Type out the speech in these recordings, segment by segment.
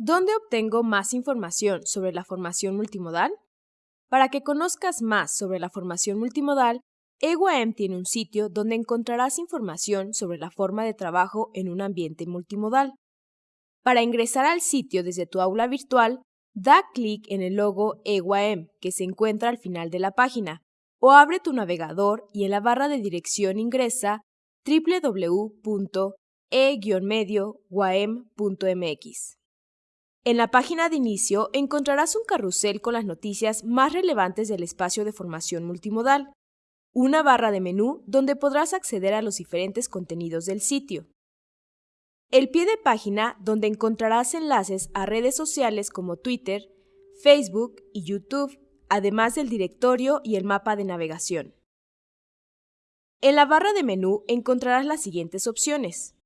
¿Dónde obtengo más información sobre la formación multimodal? Para que conozcas más sobre la formación multimodal, EWAM tiene un sitio donde encontrarás información sobre la forma de trabajo en un ambiente multimodal. Para ingresar al sitio desde tu aula virtual, da clic en el logo EWAM que se encuentra al final de la página o abre tu navegador y en la barra de dirección ingresa www.e-medio.mx. En la página de inicio encontrarás un carrusel con las noticias más relevantes del espacio de formación multimodal, una barra de menú donde podrás acceder a los diferentes contenidos del sitio, el pie de página donde encontrarás enlaces a redes sociales como Twitter, Facebook y YouTube, además del directorio y el mapa de navegación. En la barra de menú encontrarás las siguientes opciones.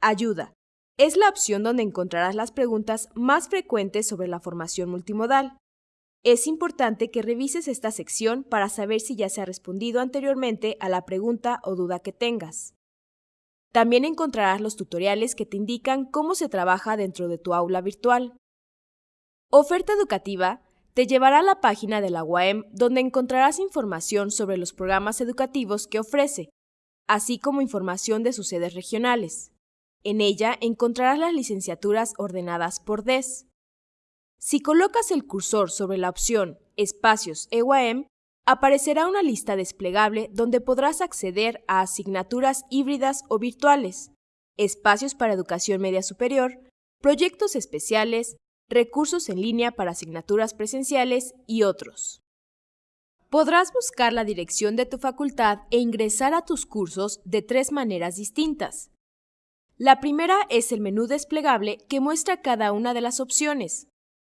Ayuda. Es la opción donde encontrarás las preguntas más frecuentes sobre la formación multimodal. Es importante que revises esta sección para saber si ya se ha respondido anteriormente a la pregunta o duda que tengas. También encontrarás los tutoriales que te indican cómo se trabaja dentro de tu aula virtual. Oferta educativa te llevará a la página de la UAM donde encontrarás información sobre los programas educativos que ofrece, así como información de sus sedes regionales. En ella encontrarás las licenciaturas ordenadas por DES. Si colocas el cursor sobre la opción Espacios EUAM, aparecerá una lista desplegable donde podrás acceder a asignaturas híbridas o virtuales, espacios para educación media superior, proyectos especiales, recursos en línea para asignaturas presenciales y otros. Podrás buscar la dirección de tu facultad e ingresar a tus cursos de tres maneras distintas. La primera es el menú desplegable que muestra cada una de las opciones.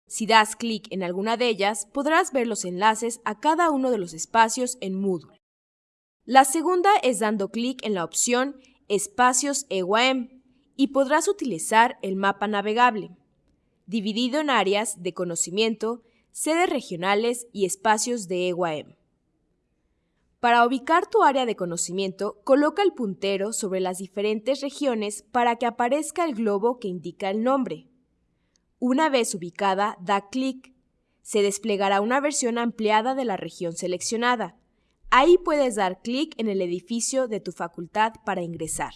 Si das clic en alguna de ellas, podrás ver los enlaces a cada uno de los espacios en Moodle. La segunda es dando clic en la opción Espacios EWAM y podrás utilizar el mapa navegable dividido en áreas de conocimiento, sedes regionales y espacios de EWAM. Para ubicar tu área de conocimiento, coloca el puntero sobre las diferentes regiones para que aparezca el globo que indica el nombre. Una vez ubicada, da clic. Se desplegará una versión ampliada de la región seleccionada. Ahí puedes dar clic en el edificio de tu facultad para ingresar.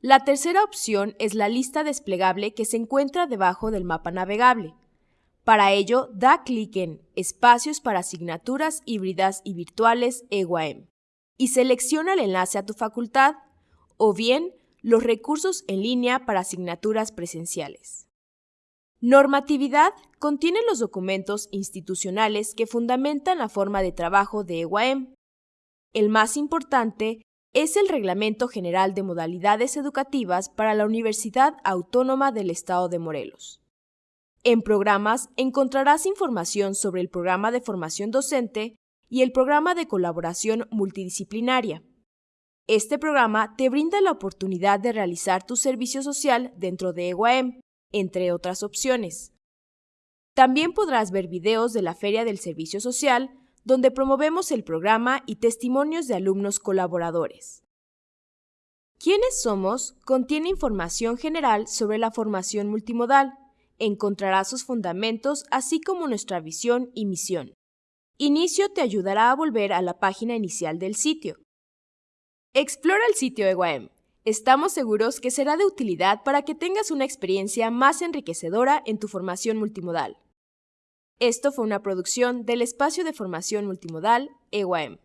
La tercera opción es la lista desplegable que se encuentra debajo del mapa navegable. Para ello, da clic en Espacios para asignaturas híbridas y virtuales EWAM y selecciona el enlace a tu facultad o bien los recursos en línea para asignaturas presenciales. Normatividad contiene los documentos institucionales que fundamentan la forma de trabajo de EWAM. El más importante es el Reglamento General de Modalidades Educativas para la Universidad Autónoma del Estado de Morelos. En programas encontrarás información sobre el programa de formación docente y el programa de colaboración multidisciplinaria. Este programa te brinda la oportunidad de realizar tu servicio social dentro de EWAEM, entre otras opciones. También podrás ver videos de la Feria del Servicio Social, donde promovemos el programa y testimonios de alumnos colaboradores. ¿Quiénes somos? contiene información general sobre la formación multimodal. Encontrará sus fundamentos así como nuestra visión y misión. Inicio te ayudará a volver a la página inicial del sitio. Explora el sitio EWAM. Estamos seguros que será de utilidad para que tengas una experiencia más enriquecedora en tu formación multimodal. Esto fue una producción del Espacio de Formación Multimodal EWAM.